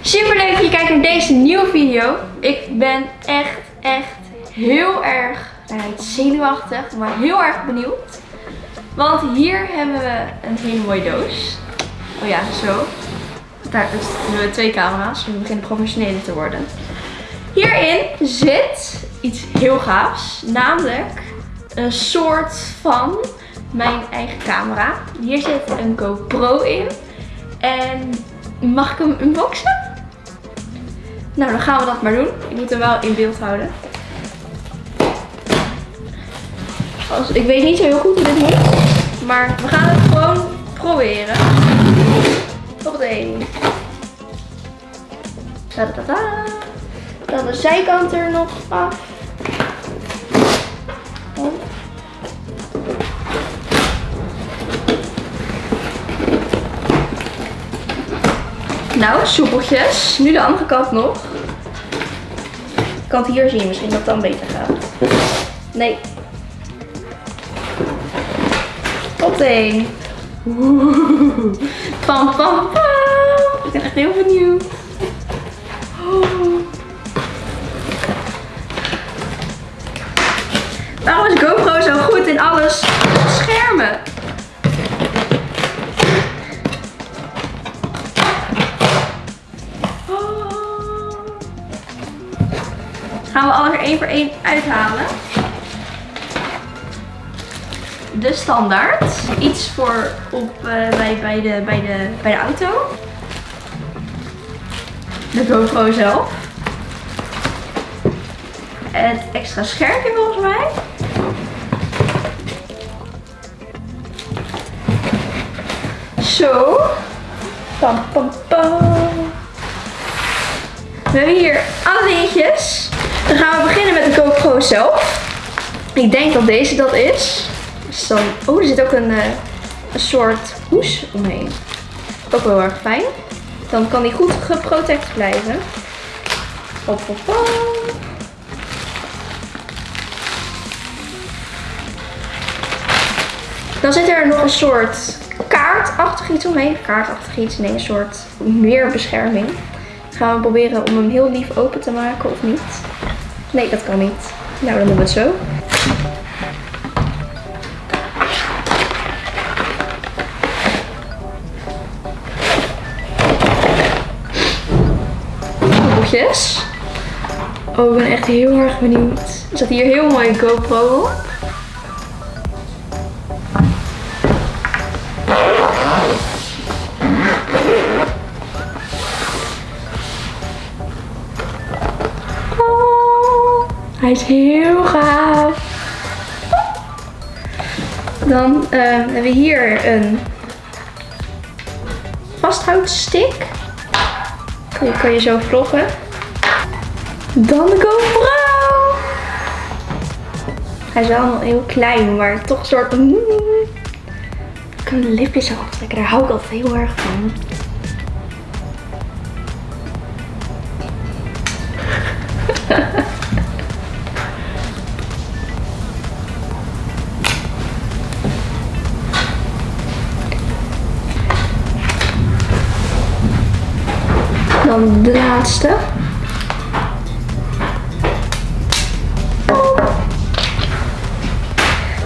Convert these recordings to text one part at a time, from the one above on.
Super leuk dat je kijkt naar deze nieuwe video. Ik ben echt, echt heel erg niet zenuwachtig, maar heel erg benieuwd. Want hier hebben we een hele mooie doos. Oh ja, zo. Daar hebben we twee camera's, we beginnen professioneler te worden. Hierin zit iets heel gaafs, namelijk een soort van mijn eigen camera. Hier zit een GoPro in. En mag ik hem unboxen? Nou, dan gaan we dat maar doen. Ik moet hem wel in beeld houden. Als, ik weet niet zo heel goed hoe dit moet. Maar we gaan het gewoon proberen. Hoppatee. Ta-da-da-da. Dan de zijkant er nog af. Nou, soepeltjes. Nu de andere kant nog. Ik kan het hier zien, misschien dat het dan beter gaat. Nee. Hoppatee. Pam, pam, pam. Ik ben echt heel benieuwd. Oh. Waarom is GoPro zo goed in alles Gaan we alles er één voor één uithalen. De standaard. Iets voor op, uh, bij, bij, de, bij, de, bij de auto. De GoPro zelf. Het extra scherpje volgens mij. Zo. Pam, pam, pam. We hebben hier alle dingetjes. Dan gaan we beginnen met de GoPro zelf. Ik denk dat deze dat is. Dan, oh, er zit ook een, uh, een soort hoes omheen. Ook wel erg fijn. Dan kan die goed geprotect blijven. Hop, hop. Dan zit er nog een soort kaartachtig iets omheen. Kaartachtig iets, nee, een soort meer bescherming. Gaan we proberen om hem heel lief open te maken of niet? Nee, dat kan niet. Nou, dan doen we het zo. Boekjes. Oh, ik ben echt heel erg benieuwd. Er zat hier heel mooi GoPro op. Hij is heel gaaf. Dan uh, hebben we hier een vasthoudstick. Die kan je zo vloggen. Dan de GoPro. Hij is wel heel klein, maar toch een soort... Ik kan de lipjes aftrekken, daar hou ik altijd heel erg van. Dan de laatste.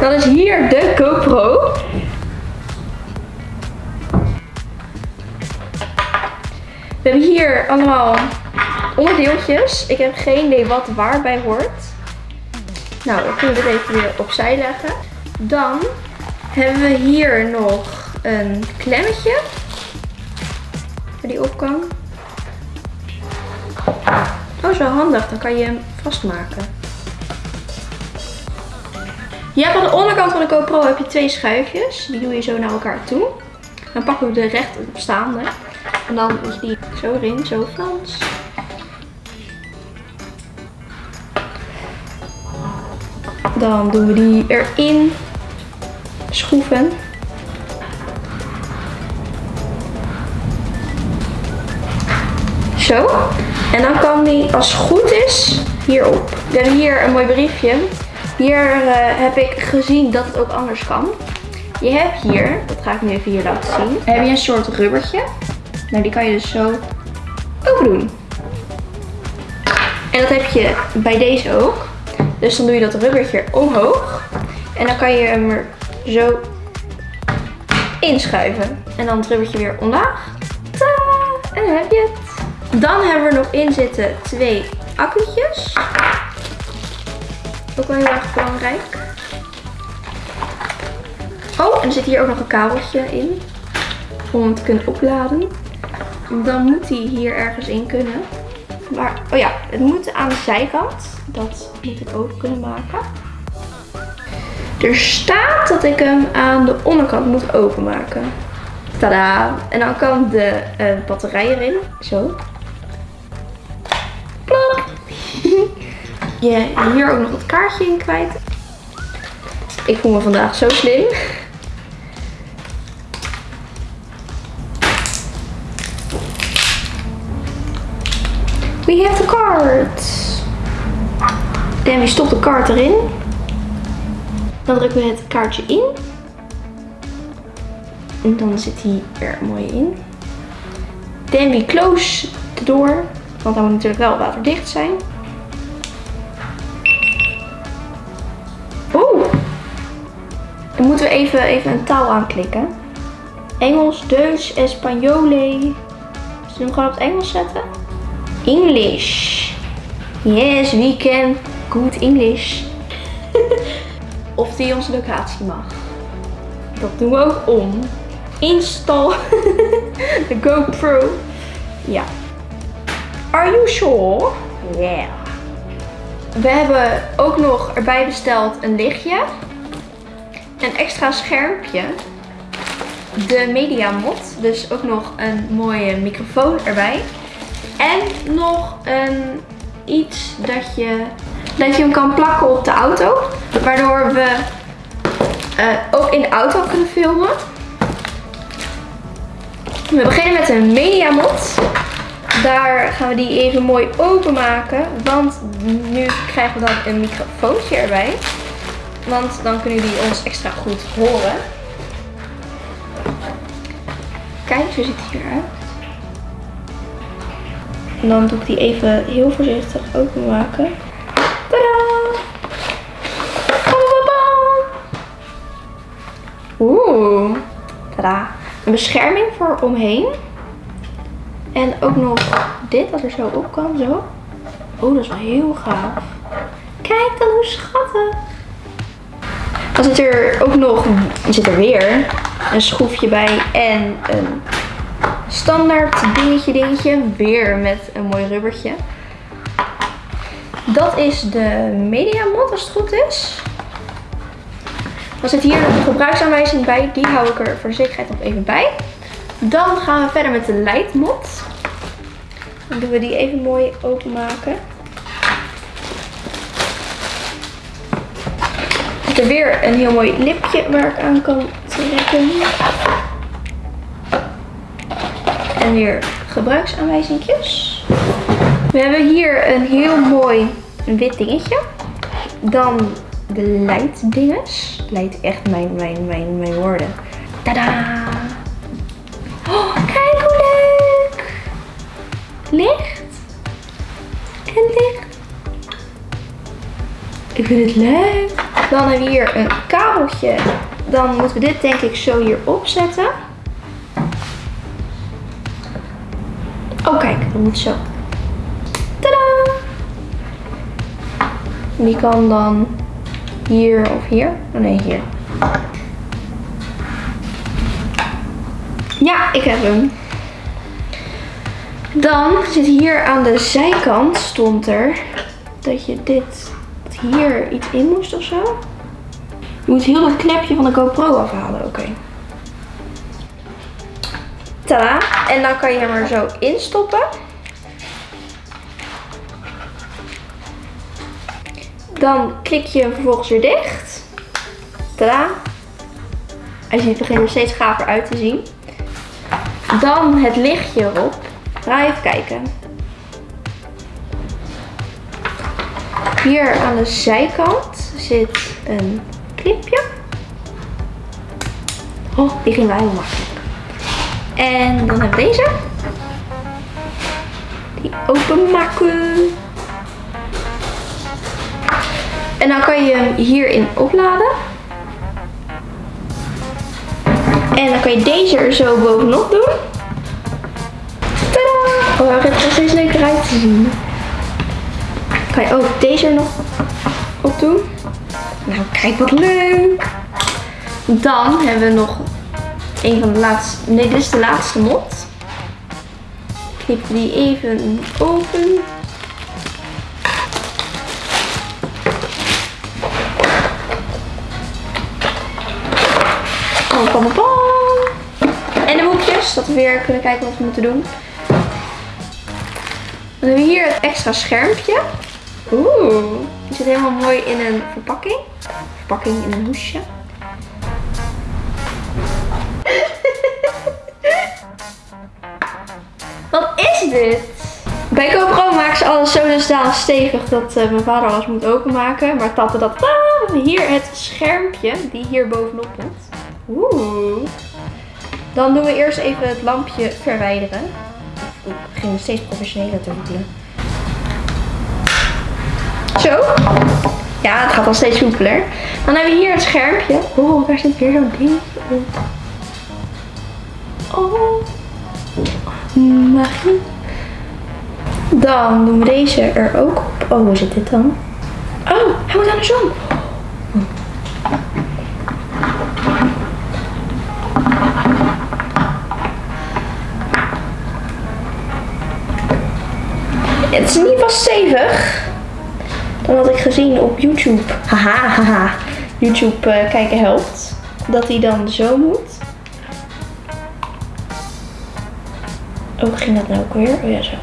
Dan is hier de GoPro. We hebben hier allemaal onderdeeltjes. Ik heb geen idee wat waarbij hoort. Nou, dan kunnen we dit even weer opzij leggen. Dan hebben we hier nog een klemmetje. Waar die op kan. Oh, zo handig. Dan kan je hem vastmaken. Je hebt aan de onderkant van de GoPro heb je twee schuifjes. Die doe je zo naar elkaar toe. Dan pakken we de rechtopstaande. En dan is die zo erin, zo Frans. Dan doen we die erin schroeven. Zo. En dan kan die, als het goed is, hierop. We hebben hier een mooi briefje. Hier uh, heb ik gezien dat het ook anders kan. Je hebt hier, dat ga ik nu even hier laten zien, heb je een soort rubbertje. Nou, die kan je dus zo open doen. En dat heb je bij deze ook. Dus dan doe je dat rubbertje omhoog. En dan kan je hem er zo inschuiven. En dan het rubbertje weer omlaag. Tadaa! En dan heb je het. Dan hebben we nog in zitten twee accu'tjes. Ook wel heel erg belangrijk. Oh, en er zit hier ook nog een kabeltje in. Om hem te kunnen opladen. Dan moet hij hier ergens in kunnen. Maar, oh ja, het moet aan de zijkant. Dat moet ik ook kunnen maken. Er staat dat ik hem aan de onderkant moet openmaken. Tada! En dan kan de uh, batterij erin. Zo. Je hier ook nog het kaartje in kwijt. Ik voel me vandaag zo slim. We have the card. En we stopt de kaart erin. Dan drukken we het kaartje in. En dan zit hij er mooi in. Then close de door. Want hij moet natuurlijk wel waterdicht zijn. Dan moeten we even, even een taal aanklikken. Engels, Duits, Espanjole. Zullen we hem gewoon op het Engels zetten? English. Yes, we can good English. of die onze locatie mag. Dat doen we ook om. Install de GoPro. Ja. Are you sure? Yeah. We hebben ook nog erbij besteld een lichtje. Een extra schermpje. De Media Mod. Dus ook nog een mooie microfoon erbij. En nog een iets dat je, dat je hem kan plakken op de auto. Waardoor we uh, ook in de auto kunnen filmen. We beginnen met een media mod. Daar gaan we die even mooi openmaken. Want nu krijgen we dan een microfoontje erbij. Want dan kunnen jullie ons extra goed horen. Kijk, zo ziet het hieruit. En dan doe ik die even heel voorzichtig openmaken. Tadaa! Oeh, tada. Een bescherming voor omheen. En ook nog dit, dat er zo op kan, zo. Oh, dat is wel heel gaaf. Kijk dan hoe schattig. Dan zit er ook nog, zit er weer een schroefje bij en een standaard dingetje dingetje. Weer met een mooi rubbertje. Dat is de media mod als het goed is. Dan zit hier een gebruiksaanwijzing bij. Die hou ik er voor zekerheid nog even bij. Dan gaan we verder met de leidmod. Dan doen we die even mooi openmaken. Er weer een heel mooi lipje waar ik aan kan trekken. En weer gebruiksaanwijzingjes. We hebben hier een heel mooi wit dingetje. Dan de leiddinges. Leidt echt mijn, mijn, mijn, mijn woorden. Tada! Oh, kijk hoe leuk! Licht. En licht. Ik vind het leuk. Dan hebben we hier een kabeltje. Dan moeten we dit denk ik zo hier opzetten. Oh kijk, dat moet zo. Tada! Die kan dan hier of hier. Oh nee, hier. Ja, ik heb hem. Dan zit hier aan de zijkant stond er dat je dit hier iets in moest of zo. Je moet heel dat klepje van de GoPro afhalen. Oké. Tada. En dan kan je hem er zo instoppen. Dan klik je hem vervolgens weer dicht. Tada. Hij ziet begint er steeds gaver uit te zien. Dan het lichtje erop. Ga even kijken. Hier aan de zijkant zit een clipje. Oh, die ging wel heel makkelijk. En dan hebben we deze. die openmaken. En dan kan je hem hierin opladen. En dan kan je deze er zo bovenop doen. Tadaa! Oh, het er steeds leuker uit te zien. Kan je ook deze er nog op doen. Nou, kijk wat leuk. Dan hebben we nog een van de laatste. Nee, dit is de laatste mot. Knip die even open. En de hoekjes, dat we weer kunnen kijken wat we moeten doen. Dan hebben we hier het extra schermpje. Oeh, die zit helemaal mooi in een verpakking. Verpakking in een hoesje. Wat is dit? Bij GoPro maken ze alles zo dusdanig stevig dat uh, mijn vader alles moet openmaken. Maar tante dat... Ah, hier het schermpje die hier bovenop komt. Oeh. Dan doen we eerst even het lampje verwijderen. We beginnen steeds professioneler te voelen. Zo. Ja, het gaat al steeds soepeler. Dan hebben we hier het schermpje. Oh, daar zit weer zo'n ding op. Oh. Magie. Dan doen we deze er ook op. Oh, hoe zit dit dan? Oh, hij moet aan Op YouTube. Haha, haha. YouTube uh, kijken helpt. Dat hij dan zo moet. Oh, ging dat nou ook weer? Oh ja, zo.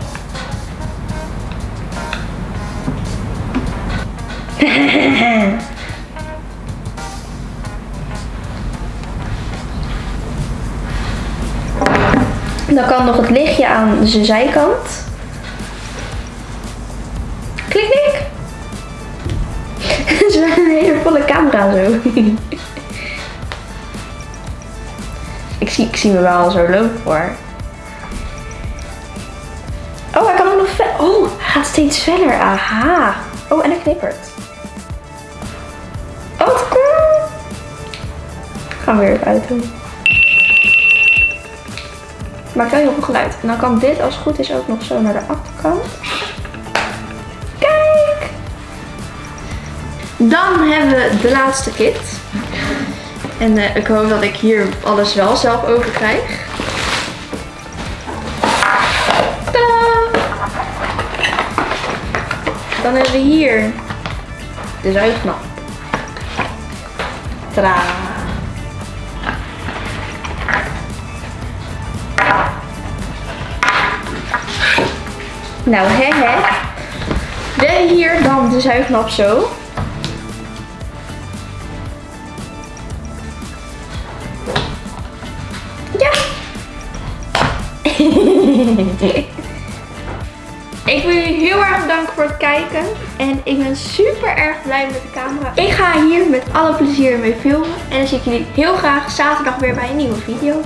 Dan kan nog het lichtje aan zijn zijkant. Ik, zie, ik me wel zo lopen hoor. Oh, hij kan ook nog ver. Oh, hij gaat steeds verder. Aha. Oh, en hij knippert. Oh, wat cool. Gaan we weer even uit doen. Maakt wel heel veel geluid. En dan kan dit als het goed is ook nog zo naar de achterkant. Kijk! Dan hebben we de laatste kit. En uh, ik hoop dat ik hier alles wel zelf over krijg. Dan hebben we hier de zuignap. Tadaa. Nou, hè hè. We hier dan de zuignap zo. Erg bedanken voor het kijken. En ik ben super erg blij met de camera. Ik ga hier met alle plezier mee filmen. En dan zie ik jullie heel graag zaterdag weer bij een nieuwe video.